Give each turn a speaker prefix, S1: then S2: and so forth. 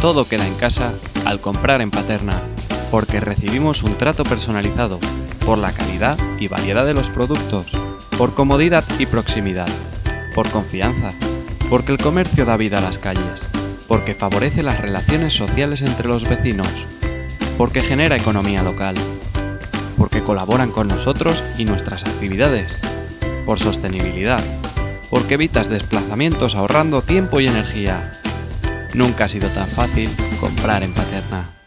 S1: todo queda en casa al comprar en Paterna, porque recibimos un trato personalizado, por la calidad y variedad de los productos, por comodidad y proximidad, por confianza, porque el comercio da vida a las calles, porque favorece las relaciones sociales entre los vecinos, porque genera economía local, porque colaboran con nosotros y nuestras actividades, por sostenibilidad, porque evitas desplazamientos ahorrando tiempo y energía. Nunca ha sido tan fácil comprar en Paterna.